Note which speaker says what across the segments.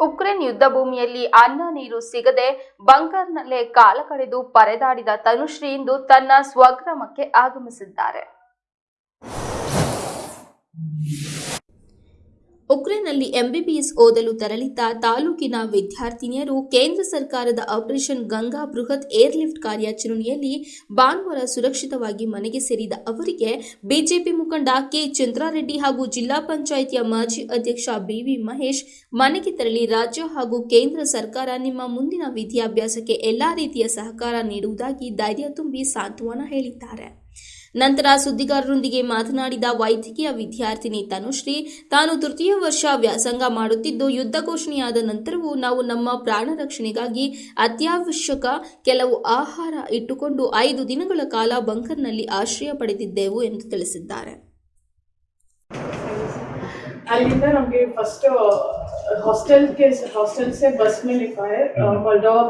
Speaker 1: Ukraine ಯುದ್ಧ ಭೂಮಿಯಲ್ಲಿ ಅನ್ನ ನೀರು ಸಿಗದೆ ಬಂಕರ್ನಲ್ಲೇ ಕಾಲ ಕಳೆದು ಪರದಾಡಿದ ತನುಶ್ರೀ ಇಂದು ತನ್ನ ಸ್ವಗ್ರಾಮಕ್ಕೆ ಆಗಮಿಸಿದ್ದಾರೆ. ಉಕ್ರೇನ್ನಲ್ಲಿ ಎಂಬಿಬಿಎಸ್ ಓದಲು ತೆರಳಿದ್ದ ತಾಲೂಕಿನ ವಿದ್ಯಾರ್ಥಿನಿಯರು ಕೇಂದ್ರ ಸರ್ಕಾರದ ಆಪರೇಷನ್ ಗಂಗಾ ಬೃಹತ್ ಏರ್ಲಿಫ್ಟ್ ಕಾರ್ಯಾಚರಣೆಯಲ್ಲಿ ಭಾನುವಾರ ಸುರಕ್ಷಿತವಾಗಿ ಮನೆಗೆ ಸೇರಿದ ಅವರಿಗೆ ಬಿಜೆಪಿ ಮುಖಂಡ ಕೆ. ಚಂದ್ರಾರೆಡ್ಡಿ ಹಾಗೂ ಜಿಲ್ಲಾ ಪಂಚಾಯಿತಿಯ ಮಾಜಿ ಅಧ್ಯಕ್ಷ ಬಿವಿ ಮಹೇಶ್ ಮನೆಗೆ ತೆರಳಿ ರಾಜ್ಯ ಹಾಗೂ ಕೇಂದ್ರ ಸರ್ಕಾರ ನಿಮ್ಮ ಮುಂದಿನ ವಿದ್ಯಾಭ್ಯಾಸಕ್ಕೆ ಎಲ್ಲಾ ರೀತಿಯ ಸಹಕಾರ ನೀಡುವುದಾಗಿ ಧೈರ್ಯ ತುಂಬಿ ಸಾಂತ್ವನ ಹೇಳಿದ್ದಾರೆ. ನಂತರ ಸುದ್ದಿಗಾರರೊಂದಿಗೆ ಮಾತನಾಡಿದ ವೈದ್ಯಕೀಯ ವಿದ್ಯಾರ್ಥಿನಿ ತನುಶ್ರೀ, ತಾನು ತೃತೀಯ ವರ್ಷ ವ್ಯಾಸಂಗ ಮಾಡುತ್ತಿದ್ದು, ಯುದ್ಧ ಘೋಷಣೆಯಾದ ನಂತರವೂ ನಾವು ನಮ್ಮ ಪ್ರಾಣ ರಕ್ಷಣೆಗಾಗಿ ಅತ್ಯವಶ್ಯಕ ಕೆಲವು ಆಹಾರ ಇಟ್ಟುಕೊಂಡು ಐದು ದಿನಗಳ ಕಾಲ ಬಂಕರ್ನಲ್ಲಿ ಆಶ್ರಯ ಪಡೆದಿದ್ದೆವು ಎಂದು ತಿಳಿಸಿದ್ದಾರೆ.
Speaker 2: अलींदर हमके फ़र्स्ट हॉस्टल uh, के हॉस्टल से बस में लिखा है uh, हम्म। मोल्डोवा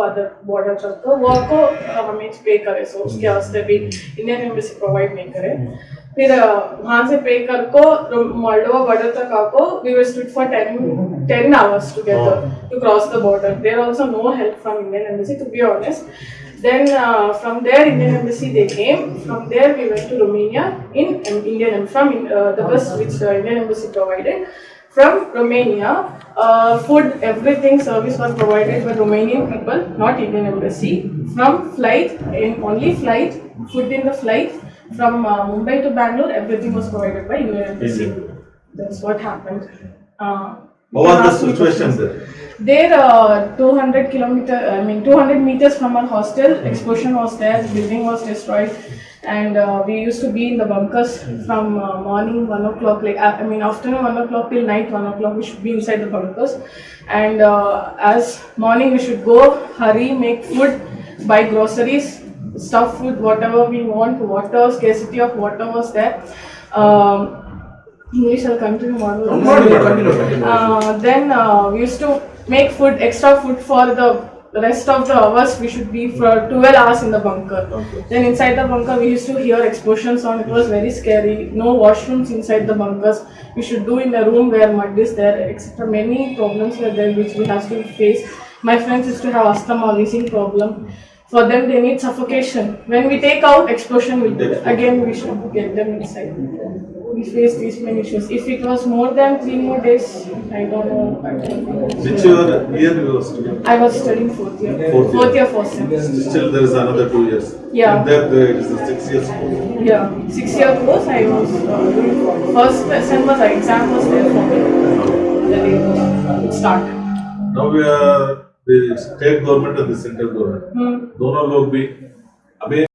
Speaker 2: बॉर्डर तक। तो वो आपको हमें पे करे सो उसके हम्म। वास्ते भी इंडियन एम्बेसी प्रोवाइड नहीं करे। हम्म। फिर uh, वहाँ से पे कर को मोल्डोवा बॉर्डर तक आपको we were stood for ten ten hours together to cross the border there also no help from Indian embassy to be honest Then uh, from there, Indian embassy they came. From there, we went to Romania in um, Indian from uh, the bus which uh, Indian embassy provided. From Romania, uh, food, everything service was provided by Romanian people, not Indian embassy. From flight, in only flight, food in the flight from uh, Mumbai to Bangalore, everything was provided by Indian embassy. That's what happened. Uh,
Speaker 3: What was the situation there?
Speaker 2: There, uh, 200 kilometer, I mean, 200 meters from our hostel, explosion was there, building was destroyed, and uh, we used to be in the bunkers from uh, morning 1 o'clock, like, uh, I mean, afternoon 1 o'clock till night 1 o'clock, we should be inside the bunkers. And uh, as morning, we should go, hurry, make food, buy groceries, stuff food, whatever we want, water, scarcity of water was there. Um, English, I'll continue more. Uh, then uh, we used to make food, extra food for the rest of the hours. We should be for 12 hours in the bunker. Then inside the bunker, we used to hear explosions on. It was very scary. No washrooms inside the bunkers. We should do in a room where mud is there, etc. Many problems were there which we have to face. My friends used to have asthma, wheezing problem. For them, they need suffocation. When we take out, explosion there. Again, we should get them inside. We face these many issues. If it was more than three more days, I don't know. I don't know.
Speaker 3: Which year, year you were studying?
Speaker 2: I was studying fourth year.
Speaker 3: Fourth year.
Speaker 2: year, fourth semester.
Speaker 3: Still there is another two years.
Speaker 2: Yeah.
Speaker 3: And there there is a six years course.
Speaker 2: Yeah, six year course. I was uh, first lesson was exam was there for me. The day it started.
Speaker 3: Now we are state government और central
Speaker 2: government
Speaker 3: दोनों लोग भी अभी